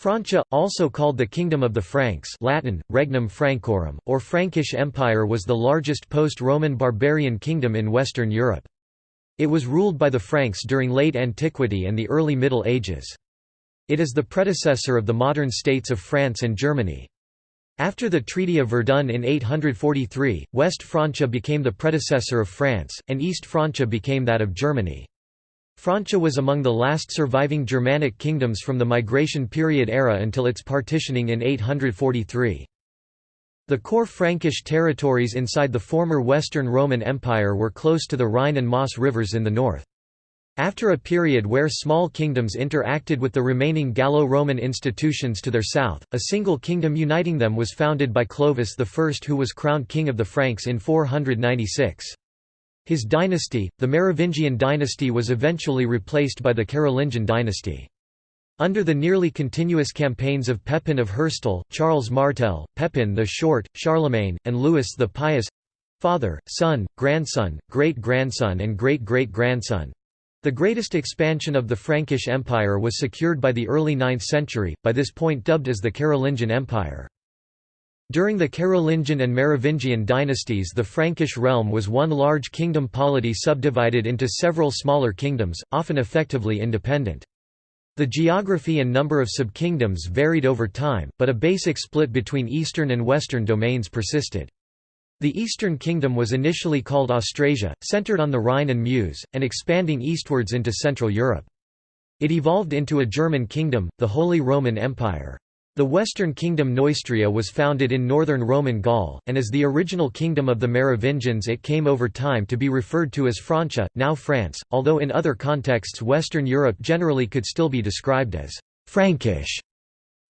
Francia, also called the Kingdom of the Franks Latin, Regnum Francorum, or Frankish Empire was the largest post-Roman barbarian kingdom in Western Europe. It was ruled by the Franks during late antiquity and the early Middle Ages. It is the predecessor of the modern states of France and Germany. After the Treaty of Verdun in 843, West Francia became the predecessor of France, and East Francia became that of Germany. Francia was among the last surviving Germanic kingdoms from the migration period era until its partitioning in 843. The core Frankish territories inside the former Western Roman Empire were close to the Rhine and Maas rivers in the north. After a period where small kingdoms interacted with the remaining Gallo-Roman institutions to their south, a single kingdom uniting them was founded by Clovis I who was crowned king of the Franks in 496. His dynasty, the Merovingian dynasty was eventually replaced by the Carolingian dynasty. Under the nearly continuous campaigns of Pepin of Herstal, Charles Martel, Pepin the Short, Charlemagne, and Louis the Pious—father, son, grandson, great-grandson and great-great-grandson—the greatest expansion of the Frankish Empire was secured by the early 9th century, by this point dubbed as the Carolingian Empire. During the Carolingian and Merovingian dynasties the Frankish realm was one large kingdom polity subdivided into several smaller kingdoms, often effectively independent. The geography and number of subkingdoms varied over time, but a basic split between eastern and western domains persisted. The Eastern Kingdom was initially called Austrasia, centered on the Rhine and Meuse, and expanding eastwards into Central Europe. It evolved into a German kingdom, the Holy Roman Empire. The Western Kingdom Neustria was founded in northern Roman Gaul, and as the original kingdom of the Merovingians it came over time to be referred to as Francia, now France, although in other contexts Western Europe generally could still be described as «Frankish».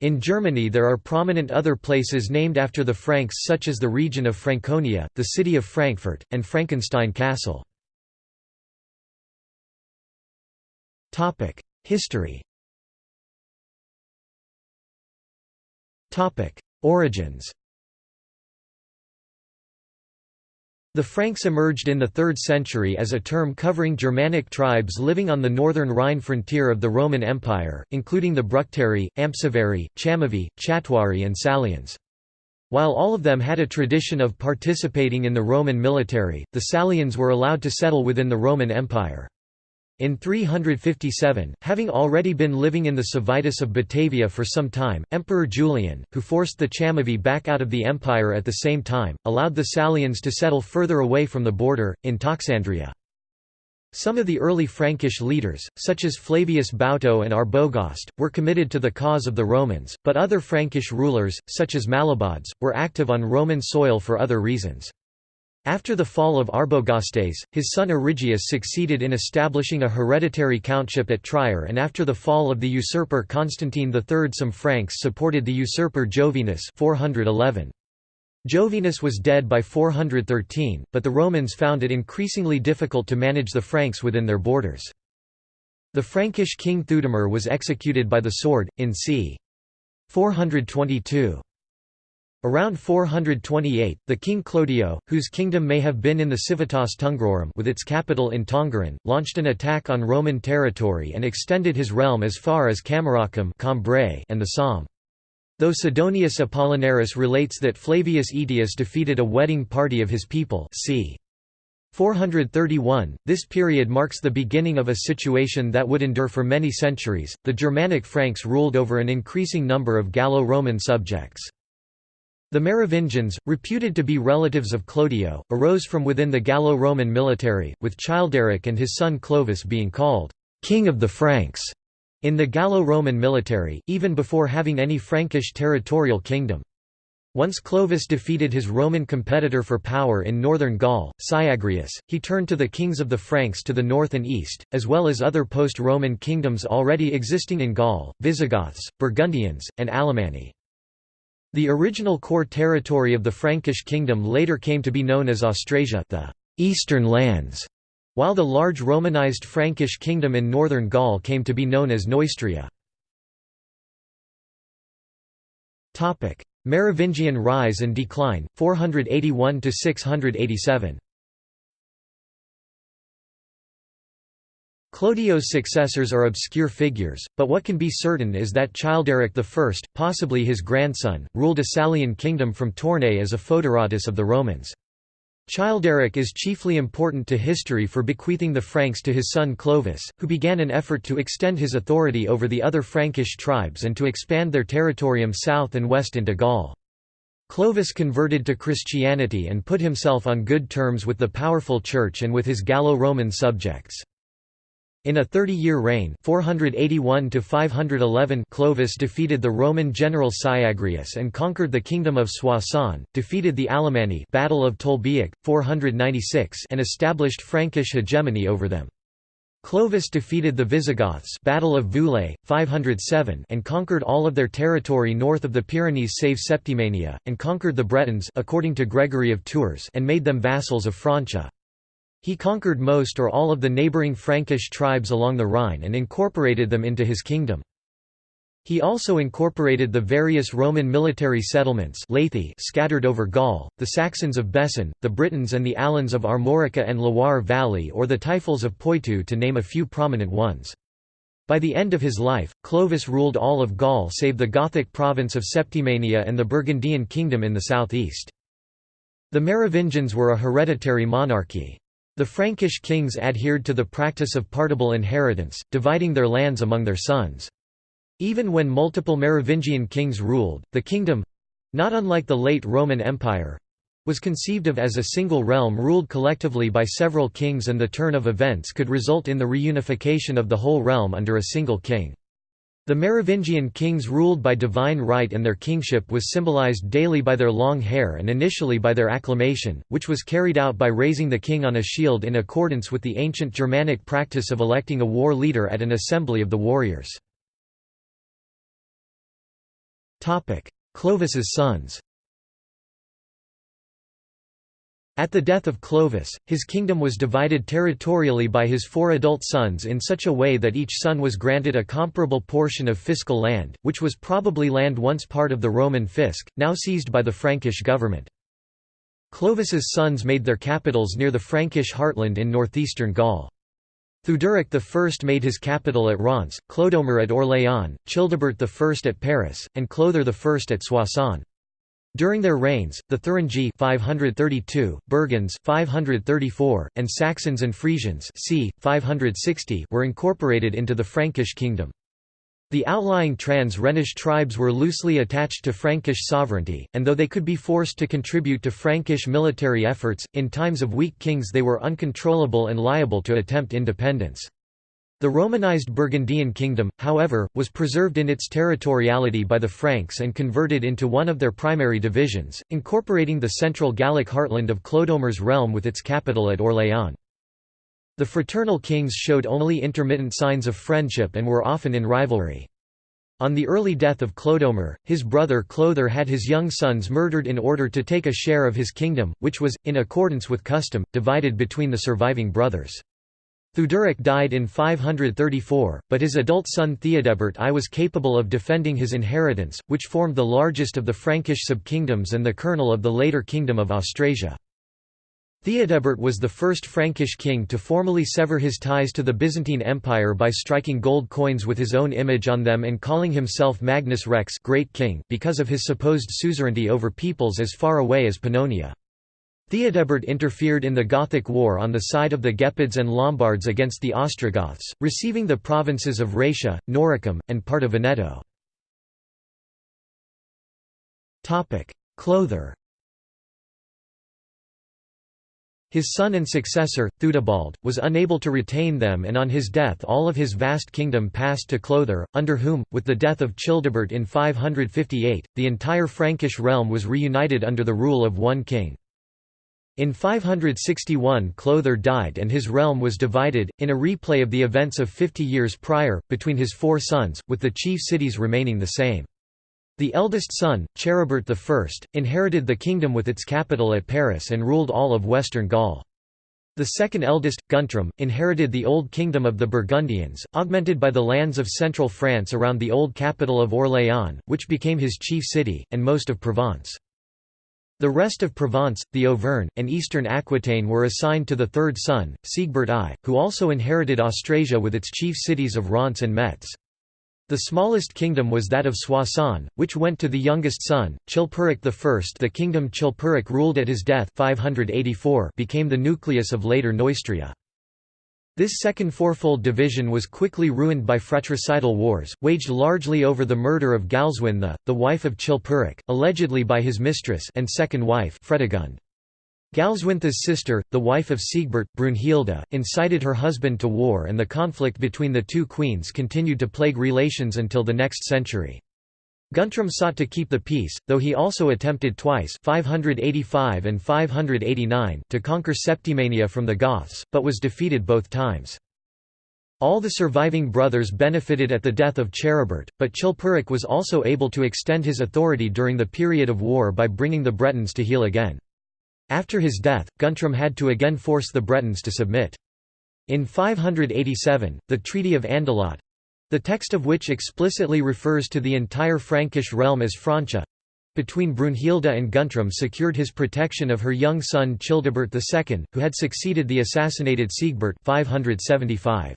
In Germany there are prominent other places named after the Franks such as the region of Franconia, the city of Frankfurt, and Frankenstein Castle. History Origins The Franks emerged in the 3rd century as a term covering Germanic tribes living on the northern Rhine frontier of the Roman Empire, including the Bructeri, Ampsivari, Chamavi, Chatuari and Salians. While all of them had a tradition of participating in the Roman military, the Salians were allowed to settle within the Roman Empire. In 357, having already been living in the Civitas of Batavia for some time, Emperor Julian, who forced the Chamavi back out of the empire at the same time, allowed the Salians to settle further away from the border, in Toxandria. Some of the early Frankish leaders, such as Flavius Bauto and Arbogast, were committed to the cause of the Romans, but other Frankish rulers, such as Mallobaudes, were active on Roman soil for other reasons. After the fall of Arbogastes, his son Arigius succeeded in establishing a hereditary countship at Trier and after the fall of the usurper Constantine III some Franks supported the usurper Jovinus 411. Jovinus was dead by 413, but the Romans found it increasingly difficult to manage the Franks within their borders. The Frankish king Theudemir was executed by the sword, in c. 422. Around 428, the king Clodio, whose kingdom may have been in the Civitas Tungrorum with its capital in Tongeren, launched an attack on Roman territory and extended his realm as far as Cameracum and the Somme. Though Sidonius Apollinaris relates that Flavius Aetius defeated a wedding party of his people c. 431, this period marks the beginning of a situation that would endure for many centuries. The Germanic Franks ruled over an increasing number of Gallo-Roman subjects. The Merovingians, reputed to be relatives of Clodio, arose from within the Gallo-Roman military, with Childeric and his son Clovis being called «King of the Franks» in the Gallo-Roman military, even before having any Frankish territorial kingdom. Once Clovis defeated his Roman competitor for power in northern Gaul, Syagrius, he turned to the kings of the Franks to the north and east, as well as other post-Roman kingdoms already existing in Gaul, Visigoths, Burgundians, and Alemanni. The original core territory of the Frankish kingdom later came to be known as Austrasia the Eastern Lands, while the large Romanized Frankish kingdom in northern Gaul came to be known as Neustria. Merovingian rise and decline, 481–687 Clodio's successors are obscure figures, but what can be certain is that Childeric I, possibly his grandson, ruled a Salian kingdom from Tournai as a foederatus of the Romans. Childeric is chiefly important to history for bequeathing the Franks to his son Clovis, who began an effort to extend his authority over the other Frankish tribes and to expand their territorium south and west into Gaul. Clovis converted to Christianity and put himself on good terms with the powerful church and with his Gallo-Roman subjects. In a 30-year reign 481 Clovis defeated the Roman general Syagrius and conquered the kingdom of Soissons, defeated the Alemanni Battle of Tolbiac, 496 and established Frankish hegemony over them. Clovis defeated the Visigoths Battle of Vouillé, 507 and conquered all of their territory north of the Pyrenees save Septimania, and conquered the Bretons according to Gregory of Tours and made them vassals of Francia. He conquered most or all of the neighboring Frankish tribes along the Rhine and incorporated them into his kingdom. He also incorporated the various Roman military settlements scattered over Gaul, the Saxons of Bessin, the Britons and the Alans of Armorica and Loire Valley or the Taifals of Poitou to name a few prominent ones. By the end of his life, Clovis ruled all of Gaul save the Gothic province of Septimania and the Burgundian kingdom in the southeast. The Merovingians were a hereditary monarchy. The Frankish kings adhered to the practice of partible inheritance, dividing their lands among their sons. Even when multiple Merovingian kings ruled, the kingdom—not unlike the late Roman Empire—was conceived of as a single realm ruled collectively by several kings and the turn of events could result in the reunification of the whole realm under a single king. The Merovingian kings ruled by divine right and their kingship was symbolized daily by their long hair and initially by their acclamation, which was carried out by raising the king on a shield in accordance with the ancient Germanic practice of electing a war leader at an assembly of the warriors. Clovis's sons At the death of Clovis, his kingdom was divided territorially by his four adult sons in such a way that each son was granted a comparable portion of fiscal land, which was probably land once part of the Roman fisc, now seized by the Frankish government. Clovis's sons made their capitals near the Frankish heartland in northeastern Gaul. Theuderic I made his capital at Reims, Clodomir at Orléans, Childebert I at Paris, and Clothar I at Soissons. During their reigns, the Thuringi 532, Burgunds 534, and Saxons and Frisians c. 560 were incorporated into the Frankish kingdom. The outlying trans-Rhenish tribes were loosely attached to Frankish sovereignty, and though they could be forced to contribute to Frankish military efforts, in times of weak kings they were uncontrollable and liable to attempt independence. The Romanized Burgundian kingdom, however, was preserved in its territoriality by the Franks and converted into one of their primary divisions, incorporating the central Gallic heartland of Clodomir's realm with its capital at Orléans. The fraternal kings showed only intermittent signs of friendship and were often in rivalry. On the early death of Clodomir, his brother Clother had his young sons murdered in order to take a share of his kingdom, which was, in accordance with custom, divided between the surviving brothers. Theuderic died in 534, but his adult son Theodebert I was capable of defending his inheritance, which formed the largest of the Frankish subkingdoms and the kernel of the later Kingdom of Austrasia. Theodebert was the first Frankish king to formally sever his ties to the Byzantine Empire by striking gold coins with his own image on them and calling himself Magnus Rex Great King because of his supposed suzerainty over peoples as far away as Pannonia. Theodebert interfered in the Gothic War on the side of the Gepids and Lombards against the Ostrogoths, receiving the provinces of Raetia, Noricum, and part of Veneto. Clother His son and successor, Theudebald, was unable to retain them and on his death all of his vast kingdom passed to Clother, under whom, with the death of Childebert in 558, the entire Frankish realm was reunited under the rule of one king. In 561 Clother died and his realm was divided, in a replay of the events of fifty years prior, between his four sons, with the chief cities remaining the same. The eldest son, Charibert I, inherited the kingdom with its capital at Paris and ruled all of western Gaul. The second eldest, Guntram, inherited the old kingdom of the Burgundians, augmented by the lands of central France around the old capital of Orléans, which became his chief city, and most of Provence. The rest of Provence, the Auvergne, and eastern Aquitaine were assigned to the third son, Sigebert I, who also inherited Austrasia with its chief cities of Reims and Metz. The smallest kingdom was that of Soissons, which went to the youngest son, Chilperic I. The kingdom Chilperic ruled at his death 584 became the nucleus of later Neustria. This second fourfold division was quickly ruined by fratricidal wars, waged largely over the murder of Galswintha, the wife of Chilperic, allegedly by his mistress and second wife Fredegund. Galswintha's sister, the wife of Sigebert, Brunhilde, incited her husband to war and the conflict between the two queens continued to plague relations until the next century. Guntram sought to keep the peace, though he also attempted twice 585 and 589 to conquer Septimania from the Goths, but was defeated both times. All the surviving brothers benefited at the death of Charibert, but Chilperic was also able to extend his authority during the period of war by bringing the Bretons to heel again. After his death, Guntram had to again force the Bretons to submit. In 587, the Treaty of Andelot, the text of which explicitly refers to the entire Frankish realm as Francia between Brunhilde and Guntram secured his protection of her young son Childebert II, who had succeeded the assassinated Sigebert 575.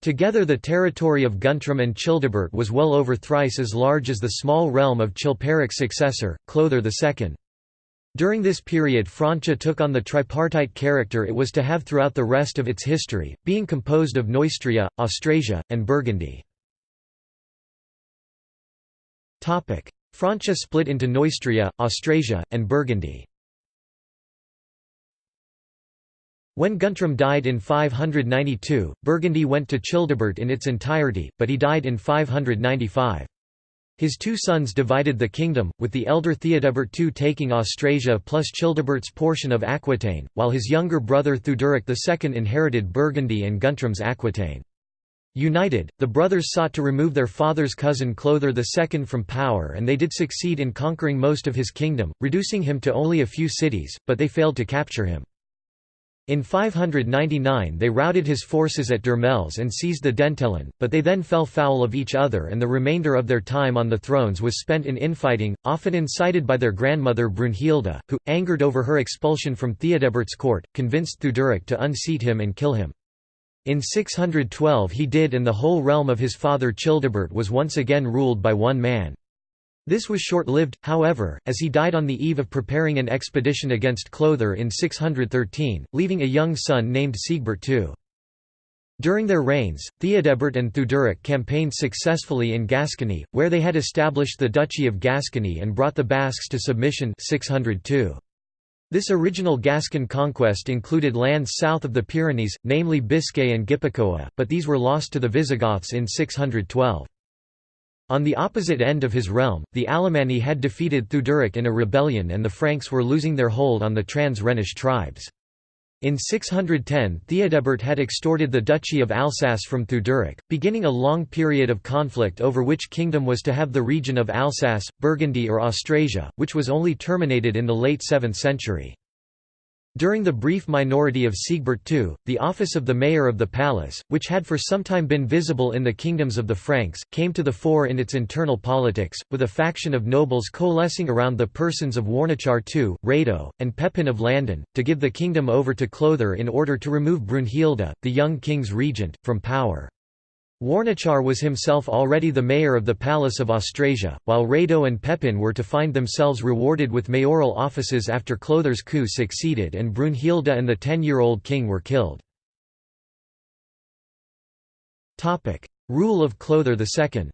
Together the territory of Guntram and Childebert was well over thrice as large as the small realm of Chilperic's successor, Clothar II. During this period Francia took on the tripartite character it was to have throughout the rest of its history, being composed of Neustria, Austrasia, and Burgundy. Francia split into Neustria, Austrasia, and Burgundy. When Guntram died in 592, Burgundy went to Childebert in its entirety, but he died in 595. His two sons divided the kingdom, with the elder Theodebert II taking Austrasia plus Childebert's portion of Aquitaine, while his younger brother Theuderic II inherited Burgundy and Guntram's Aquitaine. United, the brothers sought to remove their father's cousin Clothar II from power and they did succeed in conquering most of his kingdom, reducing him to only a few cities, but they failed to capture him. In 599 they routed his forces at Dormelles and seized the Dentelin, but they then fell foul of each other and the remainder of their time on the thrones was spent in infighting, often incited by their grandmother Brunhilde, who, angered over her expulsion from Theodebert's court, convinced Theuderic to unseat him and kill him. In 612 he did and the whole realm of his father Childebert was once again ruled by one man. This was short-lived, however, as he died on the eve of preparing an expedition against Clothar in 613, leaving a young son named Sigebert II. During their reigns, Theodebert and Theuderic campaigned successfully in Gascony, where they had established the Duchy of Gascony and brought the Basques to submission 602. This original Gascon conquest included lands south of the Pyrenees, namely Biscay and Gipuzkoa, but these were lost to the Visigoths in 612. On the opposite end of his realm, the Alemanni had defeated Theuderic in a rebellion and the Franks were losing their hold on the trans-Rhenish tribes. In 610 Theodebert had extorted the Duchy of Alsace from Theuderic, beginning a long period of conflict over which kingdom was to have the region of Alsace, Burgundy or Austrasia, which was only terminated in the late 7th century. During the brief minority of Sigebert II, the office of the mayor of the palace, which had for some time been visible in the kingdoms of the Franks, came to the fore in its internal politics, with a faction of nobles coalescing around the persons of Warnachar II, Rado, and Pepin of Landen, to give the kingdom over to Clothar in order to remove Brunhilde, the young king's regent, from power. Warnachar was himself already the mayor of the Palace of Austrasia, while Rado and Pepin were to find themselves rewarded with mayoral offices after Clothar's coup succeeded and Brunhilde and the ten-year-old king were killed. Rule of Clothar II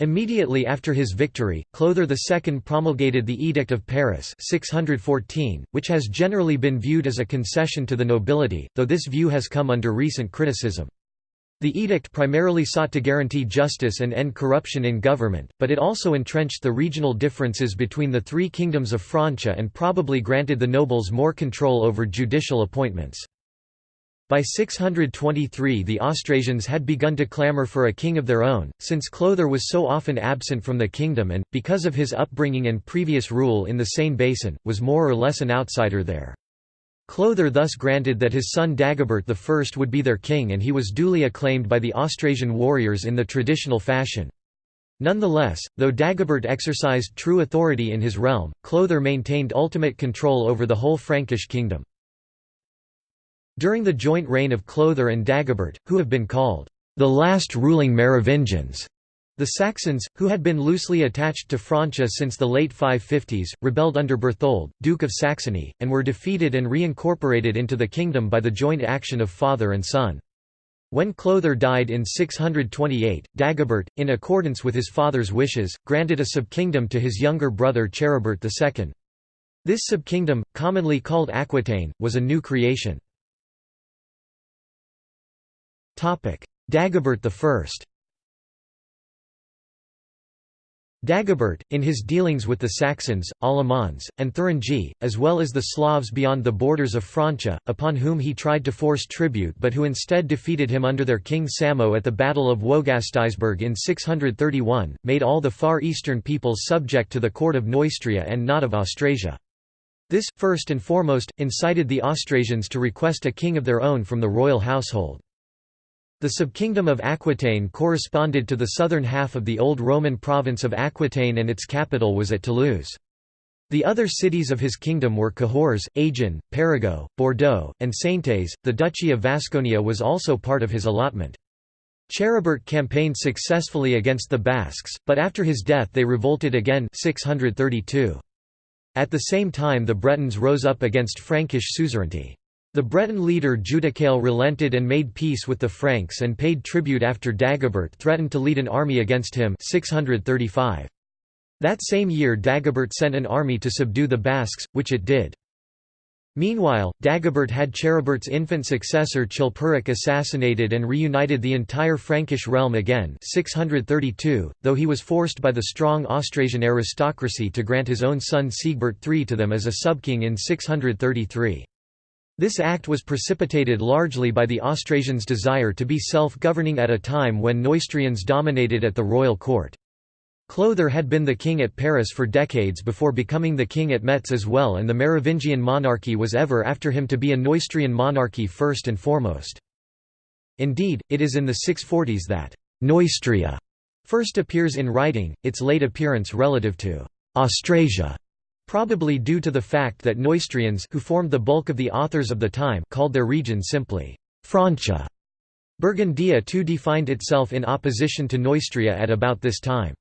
Immediately after his victory, Clothar II promulgated the Edict of Paris 614, which has generally been viewed as a concession to the nobility, though this view has come under recent criticism. The edict primarily sought to guarantee justice and end corruption in government, but it also entrenched the regional differences between the three kingdoms of Francia and probably granted the nobles more control over judicial appointments. By 623 the Austrasians had begun to clamour for a king of their own, since Clother was so often absent from the kingdom and, because of his upbringing and previous rule in the Seine basin, was more or less an outsider there. Clother thus granted that his son Dagobert I would be their king and he was duly acclaimed by the Austrasian warriors in the traditional fashion. Nonetheless, though Dagobert exercised true authority in his realm, Clother maintained ultimate control over the whole Frankish kingdom. During the joint reign of Clothar and Dagobert, who have been called the last ruling Merovingians, the Saxons, who had been loosely attached to Francia since the late 550s, rebelled under Berthold, Duke of Saxony, and were defeated and reincorporated into the kingdom by the joint action of father and son. When Clothar died in 628, Dagobert, in accordance with his father's wishes, granted a subkingdom to his younger brother Charibert II. This subkingdom, commonly called Aquitaine, was a new creation. Dagobert I Dagobert, in his dealings with the Saxons, Alamans, and Thuringi, as well as the Slavs beyond the borders of Francia, upon whom he tried to force tribute but who instead defeated him under their king Samo at the Battle of Wogastisberg in 631, made all the Far Eastern peoples subject to the court of Neustria and not of Austrasia. This, first and foremost, incited the Austrasians to request a king of their own from the royal household. The subkingdom of Aquitaine corresponded to the southern half of the old Roman province of Aquitaine and its capital was at Toulouse. The other cities of his kingdom were Cahors, Agen, Périgueux, Bordeaux, and Saintes. The Duchy of Vasconia was also part of his allotment. Charibert campaigned successfully against the Basques, but after his death they revolted again 632. At the same time the Bretons rose up against Frankish suzerainty. The Breton leader Judicael relented and made peace with the Franks and paid tribute after Dagobert threatened to lead an army against him 635. That same year Dagobert sent an army to subdue the Basques, which it did. Meanwhile, Dagobert had Charibert's infant successor Chilperic assassinated and reunited the entire Frankish realm again 632, though he was forced by the strong Austrasian aristocracy to grant his own son Sigebert III to them as a subking in 633. This act was precipitated largely by the Austrasians' desire to be self-governing at a time when Neustrians dominated at the royal court. Clothar had been the king at Paris for decades before becoming the king at Metz as well and the Merovingian monarchy was ever after him to be a Neustrian monarchy first and foremost. Indeed, it is in the 640s that «Neustria» first appears in writing, its late appearance relative to «Austrasia» Probably due to the fact that Neustrians who formed the bulk of the authors of the time called their region simply Francia. Burgundia too defined itself in opposition to Neustria at about this time.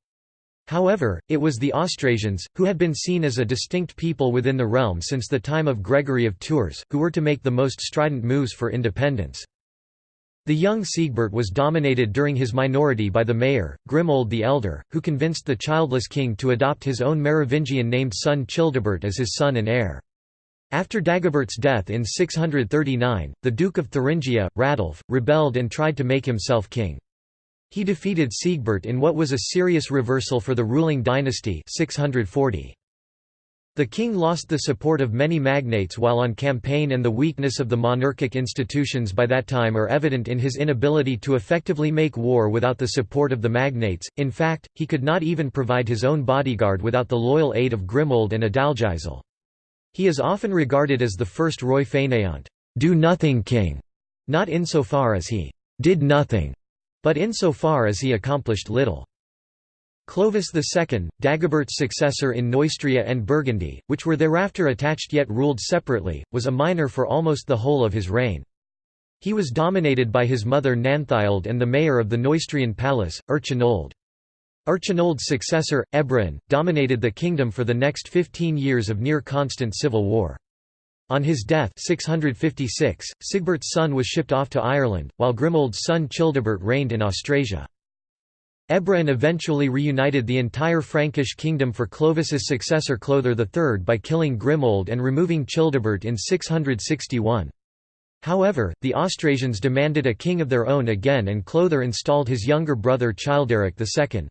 However, it was the Austrasians, who had been seen as a distinct people within the realm since the time of Gregory of Tours, who were to make the most strident moves for independence. The young Sigebert was dominated during his minority by the mayor, Grimoald the Elder, who convinced the childless king to adopt his own Merovingian-named son Childebert as his son and heir. After Dagobert's death in 639, the Duke of Thuringia, Radulf, rebelled and tried to make himself king. He defeated Sigebert in what was a serious reversal for the ruling dynasty 640. The king lost the support of many magnates while on campaign and the weakness of the monarchic institutions by that time are evident in his inability to effectively make war without the support of the magnates, in fact, he could not even provide his own bodyguard without the loyal aid of Grimoald and Adalgisel. He is often regarded as the first roi fainéant do-nothing king, not insofar as he «did nothing», but insofar as he accomplished little. Clovis II, Dagobert's successor in Neustria and Burgundy, which were thereafter attached yet ruled separately, was a minor for almost the whole of his reign. He was dominated by his mother Nanthild and the mayor of the Neustrian palace, Erchinoald. Erchinoald's successor, Ebroin, dominated the kingdom for the next 15 years of near-constant civil war. On his death 656, Sigebert's son was shipped off to Ireland, while Grimoald's son Childebert reigned in Austrasia. Ebroin eventually reunited the entire Frankish kingdom for Clovis's successor Clothar III by killing Grimoald and removing Childebert in 661. However, the Austrasians demanded a king of their own again and Clothar installed his younger brother Childeric II.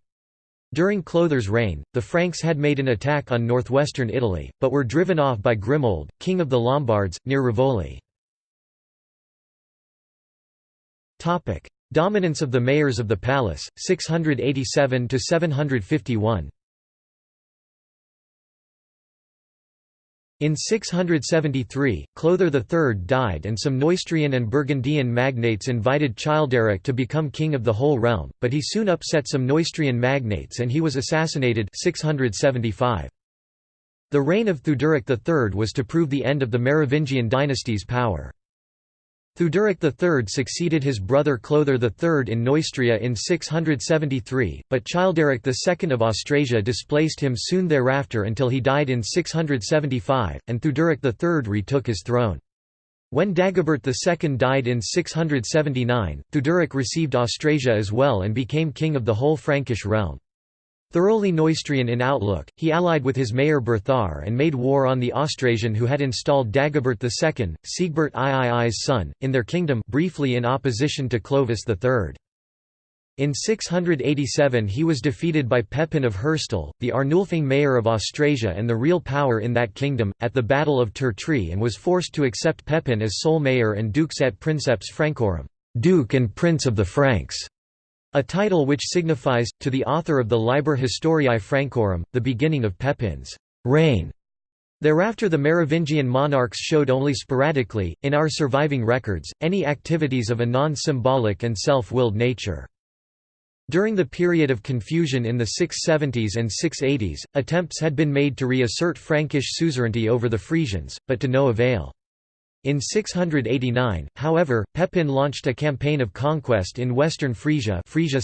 During Clothar's reign, the Franks had made an attack on northwestern Italy, but were driven off by Grimoald, king of the Lombards, near Rivoli. Dominance of the mayors of the palace, 687–751 In 673, Clother III died and some Neustrian and Burgundian magnates invited Childeric to become king of the whole realm, but he soon upset some Neustrian magnates and he was assassinated 675. The reign of Theuderic III was to prove the end of the Merovingian dynasty's power. Theuderic III succeeded his brother Clothar III in Neustria in 673, but Childeric II of Austrasia displaced him soon thereafter until he died in 675, and Theuderic III retook his throne. When Dagobert II died in 679, Theuderic received Austrasia as well and became king of the whole Frankish realm. Thoroughly Neustrian in outlook, he allied with his mayor Berthar and made war on the Austrasian who had installed Dagobert II, Sigebert III's son, in their kingdom briefly in opposition to Clovis III. In 687 he was defeated by Pepin of Herstal, the Arnulfing mayor of Austrasia and the real power in that kingdom, at the Battle of Tertry and was forced to accept Pepin as sole mayor and dux et princeps Francorum Duke and Prince of the Franks". A title which signifies, to the author of the Liber Historiae Francorum, the beginning of Pepin's reign. Thereafter the Merovingian monarchs showed only sporadically, in our surviving records, any activities of a non-symbolic and self-willed nature. During the period of confusion in the 670s and 680s, attempts had been made to reassert Frankish suzerainty over the Frisians, but to no avail. In 689, however, Pepin launched a campaign of conquest in western Frisia Frisia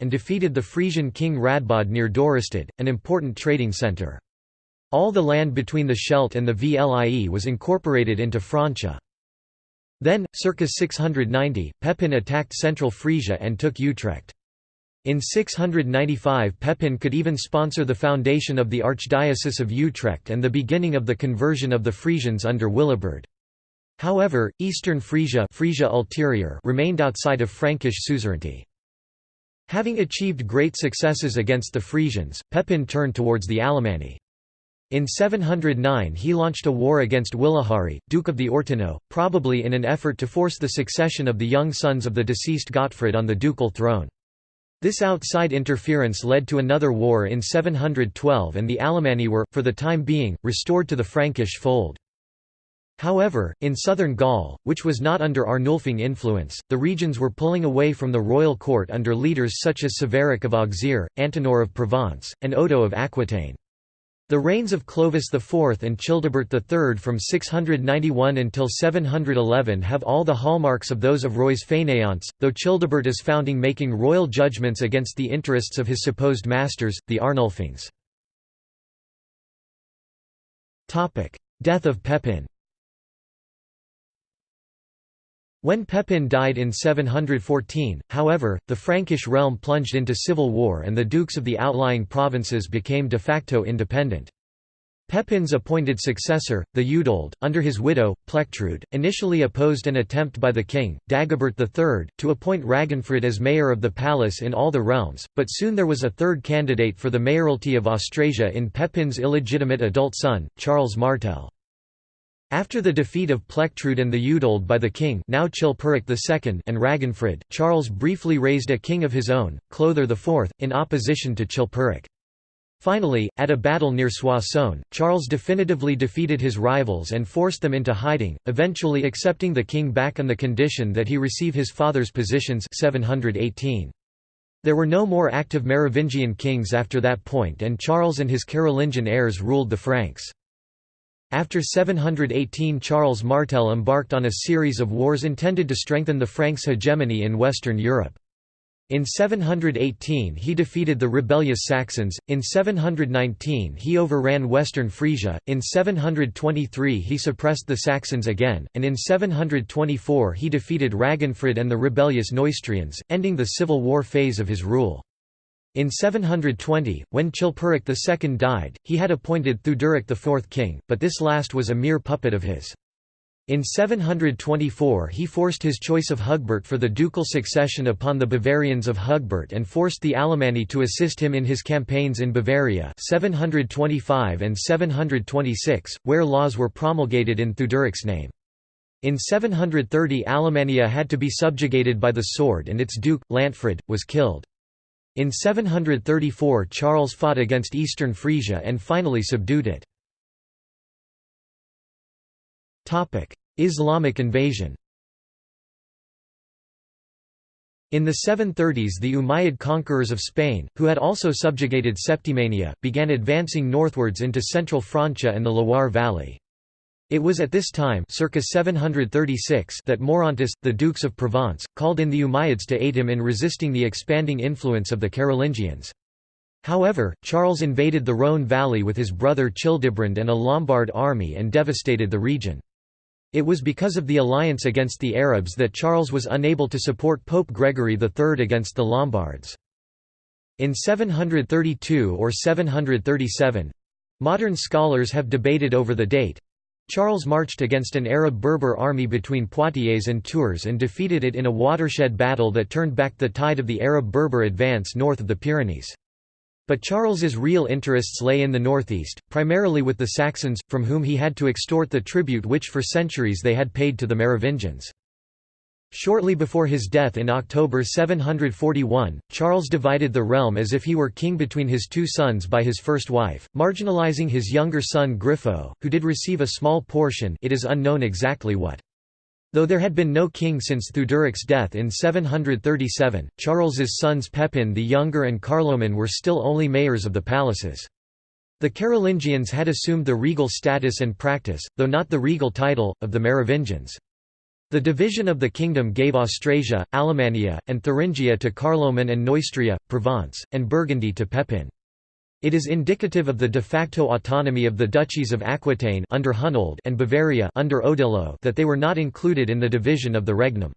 and defeated the Frisian king Radbod near Dorestad, an important trading centre. All the land between the Scheldt and the Vlie was incorporated into Francia. Then, circa 690, Pepin attacked central Frisia and took Utrecht. In 695 Pepin could even sponsor the foundation of the Archdiocese of Utrecht and the beginning of the conversion of the Frisians under Willibrord. However, eastern Frisia, Frisia Ulterior remained outside of Frankish suzerainty. Having achieved great successes against the Frisians, Pepin turned towards the Alemanni. In 709 he launched a war against Wilahari, Duke of the Ortenau, probably in an effort to force the succession of the young sons of the deceased Gottfried on the ducal throne. This outside interference led to another war in 712 and the Alemanni were, for the time being, restored to the Frankish fold. However, in southern Gaul, which was not under Arnulfing influence, the regions were pulling away from the royal court under leaders such as Savaric of Auxerre, Antenor of Provence, and Odo of Aquitaine. The reigns of Clovis IV and Childebert III from 691 until 711 have all the hallmarks of those of rois fainéants, though Childebert is founding making royal judgments against the interests of his supposed masters, the Arnulfings. Death of Pepin when Pepin died in 714, however, the Frankish realm plunged into civil war and the dukes of the outlying provinces became de facto independent. Pepin's appointed successor, Theudoald, under his widow, Plectrude, initially opposed an attempt by the king, Dagobert III, to appoint Ragenfrid as mayor of the palace in all the realms, but soon there was a third candidate for the mayoralty of Austrasia in Pepin's illegitimate adult son, Charles Martel. After the defeat of Plectrude and Theudoald by the king now Chilperic II and Ragenfrid, Charles briefly raised a king of his own, Clothar IV, in opposition to Chilperic. Finally, at a battle near Soissons, Charles definitively defeated his rivals and forced them into hiding, eventually accepting the king back on the condition that he receive his father's positions 718. There were no more active Merovingian kings after that point and Charles and his Carolingian heirs ruled the Franks. After 718 Charles Martel embarked on a series of wars intended to strengthen the Franks' hegemony in Western Europe. In 718 he defeated the rebellious Saxons, in 719 he overran western Frisia, in 723 he suppressed the Saxons again, and in 724 he defeated Ragenfrid and the rebellious Neustrians, ending the civil war phase of his rule. In 720, when Chilperic II died, he had appointed Theuderic IV king, but this last was a mere puppet of his. In 724 he forced his choice of Hugbert for the ducal succession upon the Bavarians of Hugbert and forced the Alemanni to assist him in his campaigns in Bavaria 725 and 726, where laws were promulgated in Theuderic's name. In 730 Alemannia had to be subjugated by the sword and its duke, Lantfrid, was killed. In 734 Charles fought against eastern Frisia and finally subdued it. Islamic invasion In the 730s the Umayyad conquerors of Spain, who had also subjugated Septimania, began advancing northwards into central Francia and the Loire valley. It was at this time circa 736 that Maurontus, the dukes of Provence, called in the Umayyads to aid him in resisting the expanding influence of the Carolingians. However, Charles invaded the Rhône valley with his brother Childebrand and a Lombard army and devastated the region. It was because of the alliance against the Arabs that Charles was unable to support Pope Gregory III against the Lombards. In 732 or 737—modern scholars have debated over the date, Charles marched against an Arab Berber army between Poitiers and Tours and defeated it in a watershed battle that turned back the tide of the Arab Berber advance north of the Pyrenees. But Charles's real interests lay in the northeast, primarily with the Saxons, from whom he had to extort the tribute which for centuries they had paid to the Merovingians. Shortly before his death in October 741, Charles divided the realm as if he were king between his two sons by his first wife, marginalizing his younger son Grifo, who did receive a small portion it is unknown exactly what. Though there had been no king since Theuderic's death in 737, Charles's sons Pepin the Younger and Carloman were still only mayors of the palaces. The Carolingians had assumed the regal status and practice, though not the regal title, of the Merovingians. The division of the kingdom gave Austrasia, Alemannia, and Thuringia to Carloman and Neustria, Provence, and Burgundy to Pepin. It is indicative of the de facto autonomy of the duchies of Aquitaine under Hunold and Bavaria under Odilo that they were not included in the division of the regnum.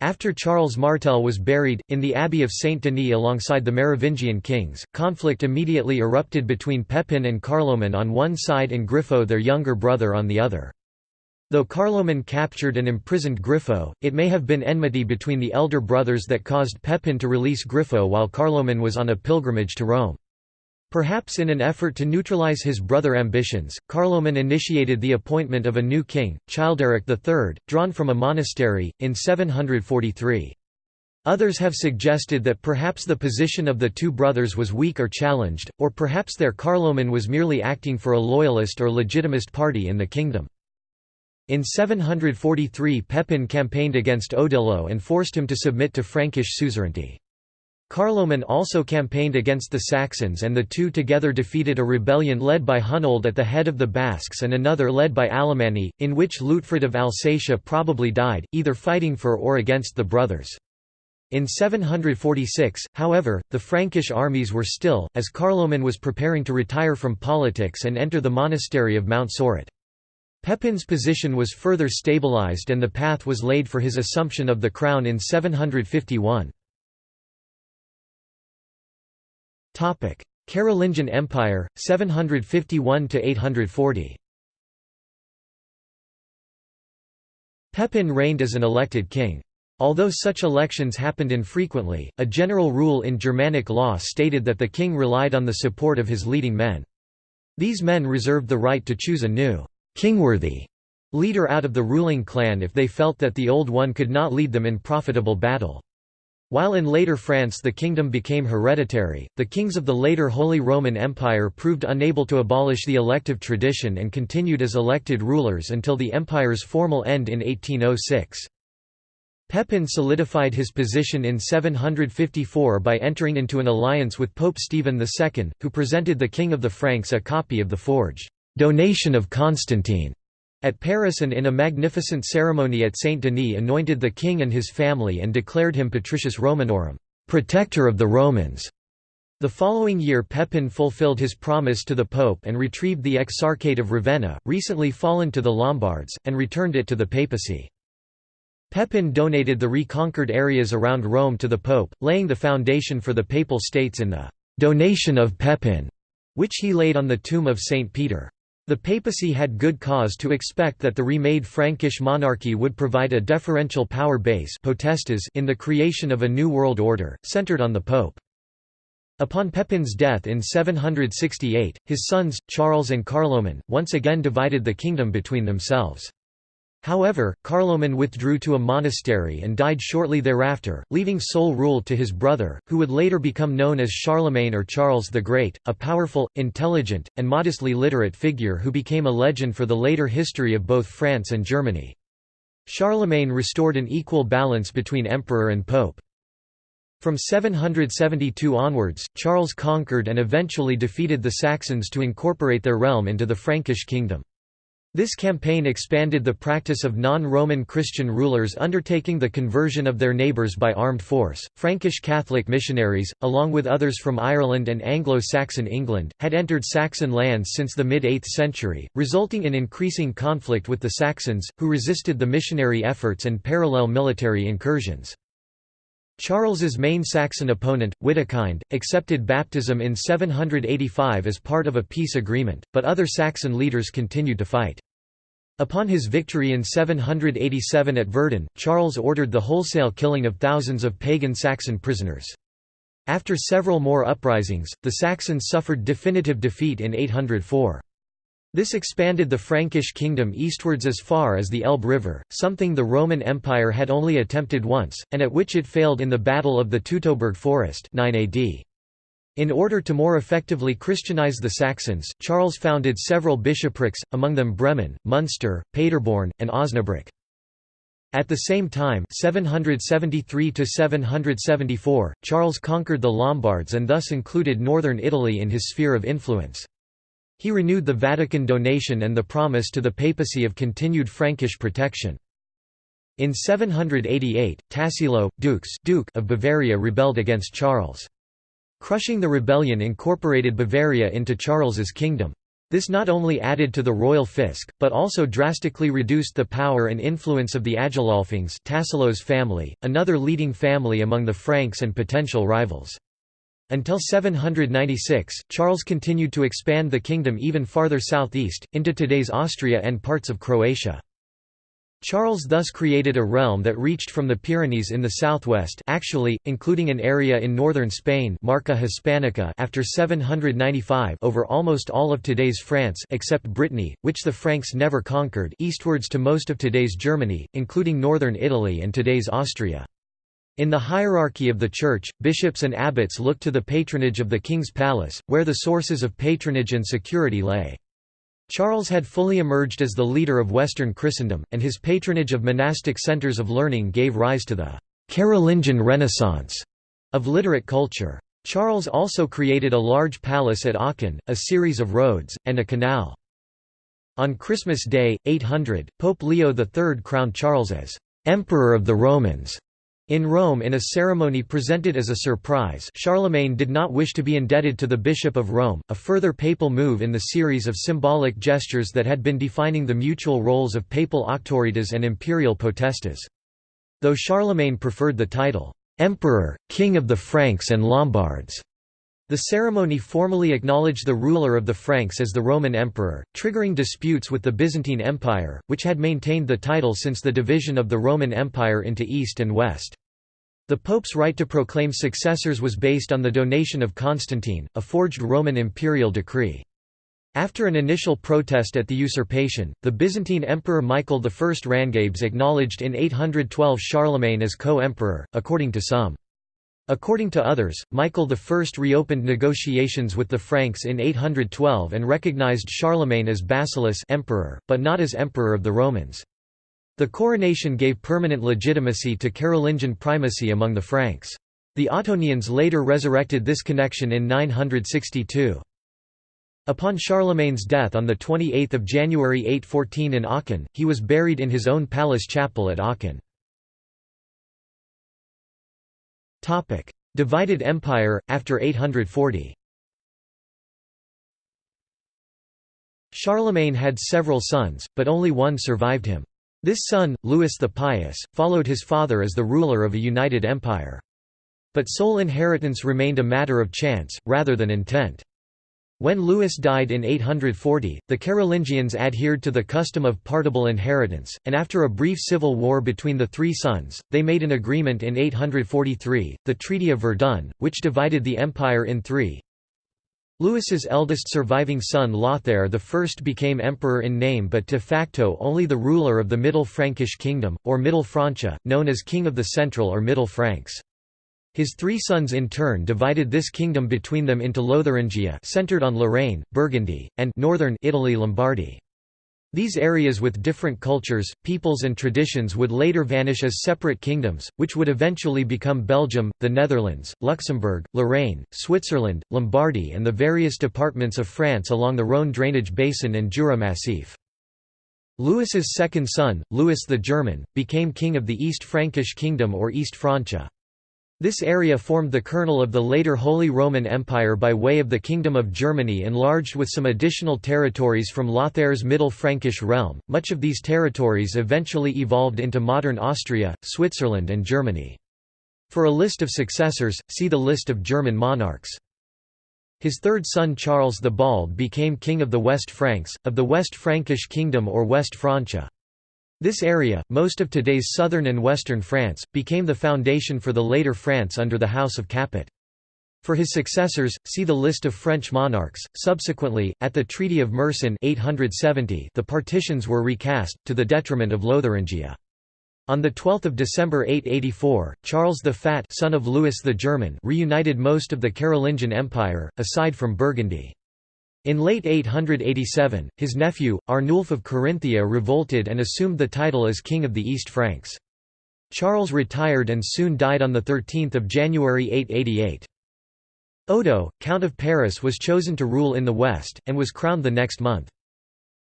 After Charles Martel was buried, in the Abbey of Saint-Denis alongside the Merovingian kings, conflict immediately erupted between Pepin and Carloman on one side and Grifo their younger brother on the other. Though Carloman captured and imprisoned Grifo, it may have been enmity between the elder brothers that caused Pepin to release Grifo while Carloman was on a pilgrimage to Rome. Perhaps in an effort to neutralize his brother ambitions, Carloman initiated the appointment of a new king, Childeric III, drawn from a monastery, in 743. Others have suggested that perhaps the position of the two brothers was weak or challenged, or perhaps their Carloman was merely acting for a loyalist or legitimist party in the kingdom. In 743 Pepin campaigned against Odilo and forced him to submit to Frankish suzerainty. Carloman also campaigned against the Saxons and the two together defeated a rebellion led by Hunold at the head of the Basques and another led by Alemanni, in which Lutfrid of Alsatia probably died, either fighting for or against the brothers. In 746, however, the Frankish armies were still, as Carloman was preparing to retire from politics and enter the monastery of Mount Soracte. Pepin's position was further stabilized and the path was laid for his assumption of the crown in 751. Carolingian Empire, 751–840 Pepin reigned as an elected king. Although such elections happened infrequently, a general rule in Germanic law stated that the king relied on the support of his leading men. These men reserved the right to choose a new kingworthy leader out of the ruling clan if they felt that the old one could not lead them in profitable battle. While in later France the kingdom became hereditary, the kings of the later Holy Roman Empire proved unable to abolish the elective tradition and continued as elected rulers until the empire's formal end in 1806. Pepin solidified his position in 754 by entering into an alliance with Pope Stephen II, who presented the King of the Franks a copy of the forge donation of Constantine at Paris and in a magnificent ceremony at Saint-Denis anointed the king and his family and declared him Patricius Romanorum protector of the Romans". The following year Pepin fulfilled his promise to the Pope and retrieved the Exarchate of Ravenna, recently fallen to the Lombards, and returned it to the papacy. Pepin donated the reconquered areas around Rome to the Pope, laying the foundation for the Papal States in the «donation of Pepin», which he laid on the tomb of St. Peter. The papacy had good cause to expect that the remade Frankish monarchy would provide a deferential power base in the creation of a new world order, centered on the pope. Upon Pepin's death in 768, his sons, Charles and Carloman, once again divided the kingdom between themselves. However, Carloman withdrew to a monastery and died shortly thereafter, leaving sole rule to his brother, who would later become known as Charlemagne or Charles the Great, a powerful, intelligent, and modestly literate figure who became a legend for the later history of both France and Germany. Charlemagne restored an equal balance between emperor and pope. From 772 onwards, Charles conquered and eventually defeated the Saxons to incorporate their realm into the Frankish kingdom. This campaign expanded the practice of non-Roman Christian rulers undertaking the conversion of their neighbours by armed force. Frankish Catholic missionaries, along with others from Ireland and Anglo-Saxon England, had entered Saxon lands since the mid-8th century, resulting in increasing conflict with the Saxons, who resisted the missionary efforts and parallel military incursions. Charles's main Saxon opponent, Witikind, accepted baptism in 785 as part of a peace agreement, but other Saxon leaders continued to fight. Upon his victory in 787 at Verdun, Charles ordered the wholesale killing of thousands of pagan Saxon prisoners. After several more uprisings, the Saxons suffered definitive defeat in 804. This expanded the Frankish kingdom eastwards as far as the Elbe River, something the Roman Empire had only attempted once, and at which it failed in the Battle of the Teutoburg Forest 9 AD. In order to more effectively Christianize the Saxons, Charles founded several bishoprics, among them Bremen, Munster, Paderborn, and Osnabrück. At the same time 773 Charles conquered the Lombards and thus included northern Italy in his sphere of influence. He renewed the Vatican donation and the promise to the papacy of continued Frankish protection. In 788, Tassilo, Dukes Duke of Bavaria rebelled against Charles. Crushing the rebellion incorporated Bavaria into Charles's kingdom. This not only added to the royal fisc, but also drastically reduced the power and influence of the Agilolfings Tassilo's family, another leading family among the Franks and potential rivals. Until 796, Charles continued to expand the kingdom even farther southeast, into today's Austria and parts of Croatia. Charles thus created a realm that reached from the Pyrenees in the southwest actually, including an area in northern Spain Marca Hispanica after 795 over almost all of today's France except Brittany, which the Franks never conquered eastwards to most of today's Germany, including northern Italy and today's Austria. In the hierarchy of the Church, bishops and abbots looked to the patronage of the king's palace, where the sources of patronage and security lay. Charles had fully emerged as the leader of Western Christendom, and his patronage of monastic centers of learning gave rise to the Carolingian Renaissance of literate culture. Charles also created a large palace at Aachen, a series of roads, and a canal. On Christmas Day, 800, Pope Leo III crowned Charles as «Emperor of the Romans» In Rome in a ceremony presented as a surprise Charlemagne did not wish to be indebted to the Bishop of Rome, a further papal move in the series of symbolic gestures that had been defining the mutual roles of papal auctoritas and imperial potestas. Though Charlemagne preferred the title, "'Emperor, King of the Franks and Lombards' The ceremony formally acknowledged the ruler of the Franks as the Roman emperor, triggering disputes with the Byzantine Empire, which had maintained the title since the division of the Roman Empire into East and West. The Pope's right to proclaim successors was based on the donation of Constantine, a forged Roman imperial decree. After an initial protest at the usurpation, the Byzantine Emperor Michael I Rangabes acknowledged in 812 Charlemagne as co-emperor, according to some. According to others, Michael I reopened negotiations with the Franks in 812 and recognized Charlemagne as basileus emperor, but not as emperor of the Romans. The coronation gave permanent legitimacy to Carolingian primacy among the Franks. The Ottonians later resurrected this connection in 962. Upon Charlemagne's death on 28 January 814 in Aachen, he was buried in his own palace chapel at Aachen. Topic: Divided Empire after 840. Charlemagne had several sons, but only one survived him. This son, Louis the Pious, followed his father as the ruler of a united empire. But sole inheritance remained a matter of chance, rather than intent. When Louis died in 840, the Carolingians adhered to the custom of partible inheritance, and after a brief civil war between the three sons, they made an agreement in 843, the Treaty of Verdun, which divided the empire in three. Louis's eldest surviving son Lothair I became emperor in name but de facto only the ruler of the Middle Frankish kingdom, or Middle Francia, known as King of the Central or Middle Franks. His three sons in turn divided this kingdom between them into Lotharingia centered on Lorraine, Burgundy, and northern Italy Lombardy. These areas with different cultures, peoples and traditions would later vanish as separate kingdoms, which would eventually become Belgium, the Netherlands, Luxembourg, Lorraine, Switzerland, Lombardy and the various departments of France along the Rhône drainage basin and Jura Massif. Louis's second son, Louis the German, became king of the East Frankish kingdom or East Francia. This area formed the kernel of the later Holy Roman Empire by way of the Kingdom of Germany enlarged with some additional territories from Lothair's Middle Frankish realm. Much of these territories eventually evolved into modern Austria, Switzerland and Germany. For a list of successors, see the list of German monarchs. His third son Charles the Bald became king of the West Franks, of the West Frankish kingdom or West Francia. This area, most of today's southern and western France, became the foundation for the later France under the House of Capet. For his successors, see the list of French monarchs. Subsequently, at the Treaty of Meerssen 870, the partitions were recast, to the detriment of Lotharingia. On 12 December 884, Charles the Fat son of Louis the German reunited most of the Carolingian Empire, aside from Burgundy. In late 887, his nephew, Arnulf of Carinthia revolted and assumed the title as King of the East Franks. Charles retired and soon died on 13 January 888. Odo, Count of Paris was chosen to rule in the west, and was crowned the next month.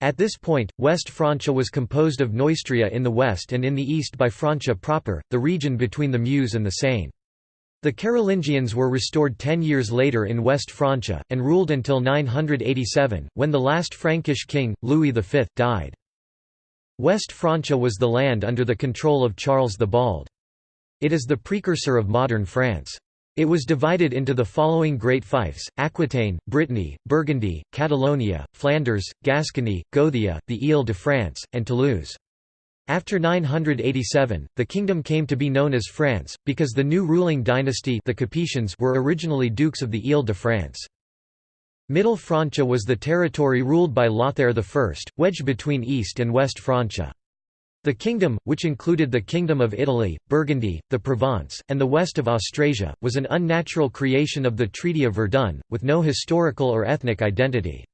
At this point, West Francia was composed of Neustria in the west and in the east by Francia proper, the region between the Meuse and the Seine. The Carolingians were restored ten years later in West Francia, and ruled until 987, when the last Frankish king, Louis V, died. West Francia was the land under the control of Charles the Bald. It is the precursor of modern France. It was divided into the following great fiefs, Aquitaine, Brittany, Burgundy, Catalonia, Flanders, Gascony, Gothia, the Ile-de-France, and Toulouse. After 987, the kingdom came to be known as France, because the new ruling dynasty the Capetians were originally dukes of the Ile-de-France. Middle Francia was the territory ruled by Lothair I, wedged between East and West Francia. The kingdom, which included the Kingdom of Italy, Burgundy, the Provence, and the west of Austrasia, was an unnatural creation of the Treaty of Verdun, with no historical or ethnic identity.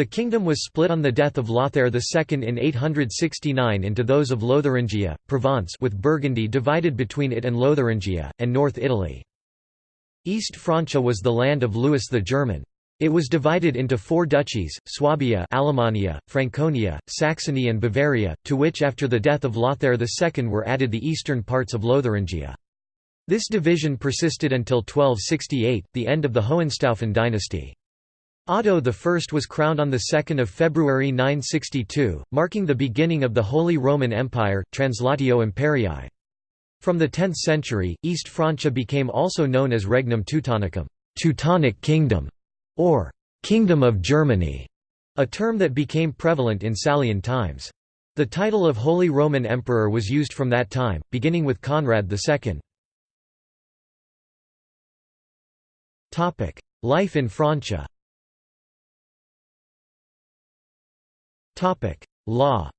The kingdom was split on the death of Lothair II in 869 into those of Lotharingia, Provence with Burgundy divided between it and Lotharingia, and North Italy. East Francia was the land of Louis the German. It was divided into four duchies, Swabia Alemannia, Franconia, Saxony and Bavaria, to which after the death of Lothair II were added the eastern parts of Lotharingia. This division persisted until 1268, the end of the Hohenstaufen dynasty. Otto I was crowned on 2 February 962, marking the beginning of the Holy Roman Empire, Translatio Imperii. From the 10th century, East Francia became also known as Regnum Teutonicum Teutonic Kingdom", or «Kingdom of Germany», a term that became prevalent in Salian times. The title of Holy Roman Emperor was used from that time, beginning with Conrad II. Life in Francia Law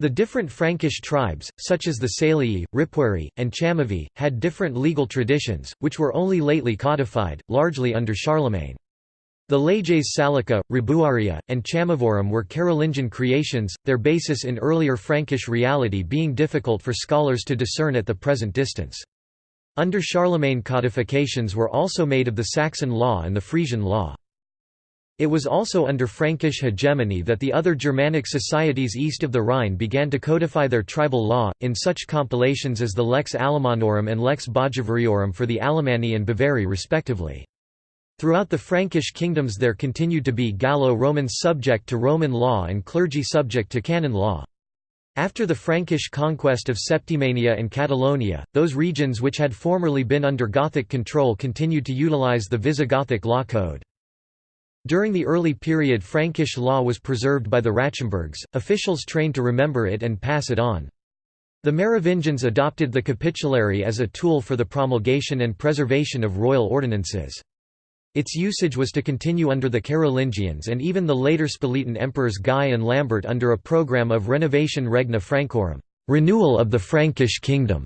The different Frankish tribes, such as the Salii, Ripuari, and Chamavi, had different legal traditions, which were only lately codified, largely under Charlemagne. The leges Salica, Ribuaria, and Chamavorum were Carolingian creations, their basis in earlier Frankish reality being difficult for scholars to discern at the present distance. Under Charlemagne codifications were also made of the Saxon law and the Frisian law. It was also under Frankish hegemony that the other Germanic societies east of the Rhine began to codify their tribal law, in such compilations as the Lex Alemannorum and Lex Bajuvariorum for the Alemanni and Bavari respectively. Throughout the Frankish kingdoms there continued to be Gallo-Romans subject to Roman law and clergy subject to canon law. After the Frankish conquest of Septimania and Catalonia, those regions which had formerly been under Gothic control continued to utilize the Visigothic law code. During the early period Frankish law was preserved by the Rachimburgs, officials trained to remember it and pass it on. The Merovingians adopted the capitulary as a tool for the promulgation and preservation of royal ordinances. Its usage was to continue under the Carolingians and even the later Spoletan emperors Guy and Lambert under a program of Renovation Regna Francorum renewal of the Frankish kingdom".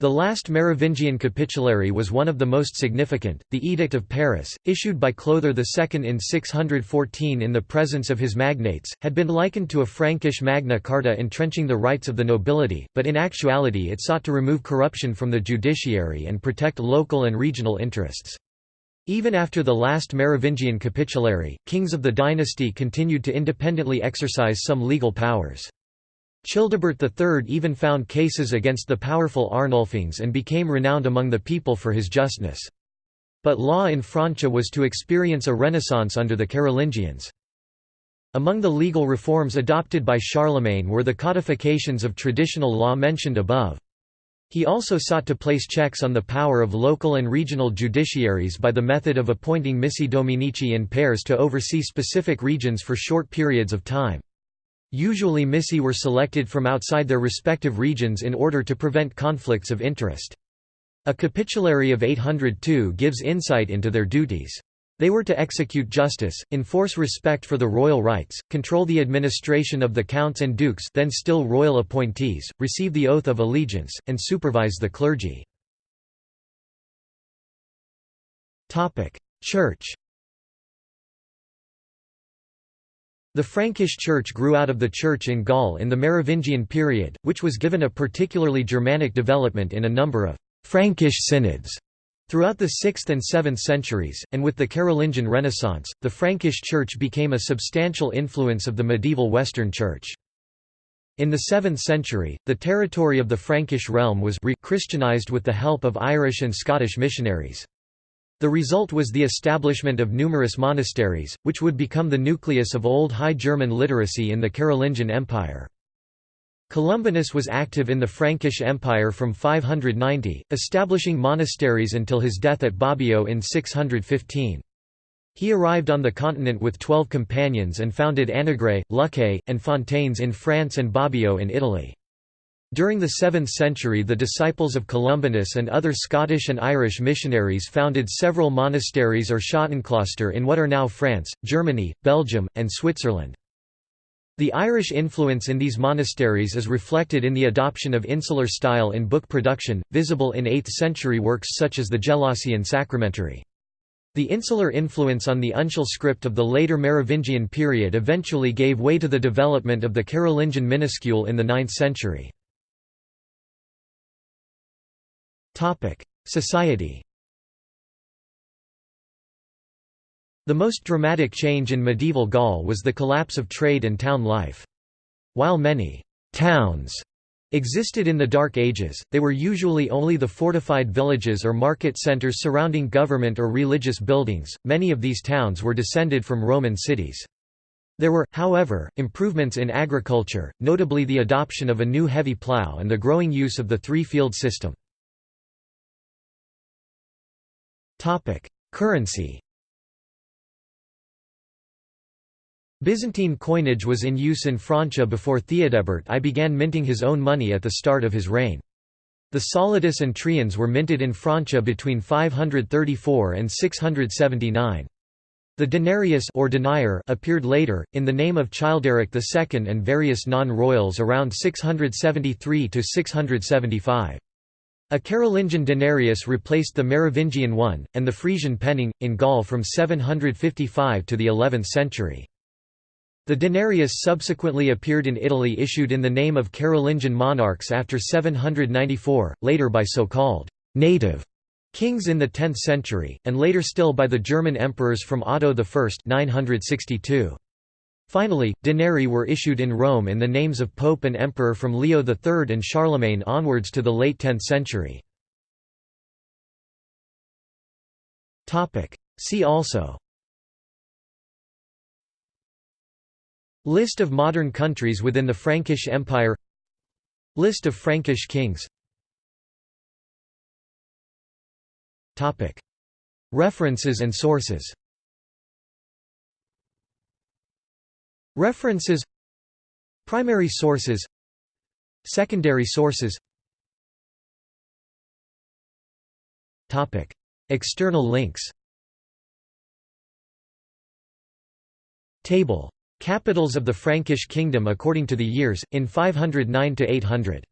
The last Merovingian capitulary was one of the most significant, the Edict of Paris, issued by Clothar II in 614 in the presence of his magnates, had been likened to a Frankish Magna Carta entrenching the rights of the nobility, but in actuality it sought to remove corruption from the judiciary and protect local and regional interests. Even after the last Merovingian capitulary, kings of the dynasty continued to independently exercise some legal powers. Childebert III even found cases against the powerful Arnulfings and became renowned among the people for his justness. But law in Francia was to experience a renaissance under the Carolingians. Among the legal reforms adopted by Charlemagne were the codifications of traditional law mentioned above. He also sought to place checks on the power of local and regional judiciaries by the method of appointing missi dominici in pairs to oversee specific regions for short periods of time. Usually missi were selected from outside their respective regions in order to prevent conflicts of interest. A capitulary of 802 gives insight into their duties. They were to execute justice, enforce respect for the royal rights, control the administration of the counts and dukes then still royal appointees, receive the oath of allegiance, and supervise the clergy. Church The Frankish Church grew out of the Church in Gaul in the Merovingian period, which was given a particularly Germanic development in a number of «Frankish synods» throughout the 6th and 7th centuries, and with the Carolingian Renaissance, the Frankish Church became a substantial influence of the medieval Western Church. In the 7th century, the territory of the Frankish realm was re-Christianized with the help of Irish and Scottish missionaries. The result was the establishment of numerous monasteries, which would become the nucleus of Old High German literacy in the Carolingian Empire. Columbanus was active in the Frankish Empire from 590, establishing monasteries until his death at Bobbio in 615. He arrived on the continent with twelve companions and founded Annegray, Luxeuil, and Fontaines in France and Bobbio in Italy. During the 7th century the disciples of Columbanus and other Scottish and Irish missionaries founded several monasteries or Schottenkloster in what are now France, Germany, Belgium, and Switzerland. The Irish influence in these monasteries is reflected in the adoption of insular style in book production, visible in 8th-century works such as the Gelasian Sacramentary. The insular influence on the uncial script of the later Merovingian period eventually gave way to the development of the Carolingian minuscule in the 9th century. Society The most dramatic change in medieval Gaul was the collapse of trade and town life. While many «towns» existed in the Dark Ages, they were usually only the fortified villages or market centers surrounding government or religious buildings. Many of these towns were descended from Roman cities. There were, however, improvements in agriculture, notably the adoption of a new heavy plough and the growing use of the three-field system. Topic: Currency. Byzantine coinage was in use in Francia before Theodebert I began minting his own money at the start of his reign. The solidus and triens were minted in Francia between 534 and 679. The denarius or denier appeared later, in the name of Childeric II and various non-royals around 673–675. A Carolingian denarius replaced the Merovingian one, and the Frisian penning, in Gaul from 755 to the 11th century. The denarius subsequently appeared in Italy issued in the name of Carolingian monarchs after 794, later by so-called «native» kings in the 10th century, and later still by the German emperors from Otto I 962. Finally, denarii were issued in Rome in the names of pope and emperor from Leo III and Charlemagne onwards to the late 10th century. See also. List of modern countries within the Frankish Empire. List of Frankish kings. References and sources References Primary sources Secondary sources External links Table. Capitals of the Frankish kingdom according to the years, in 509–800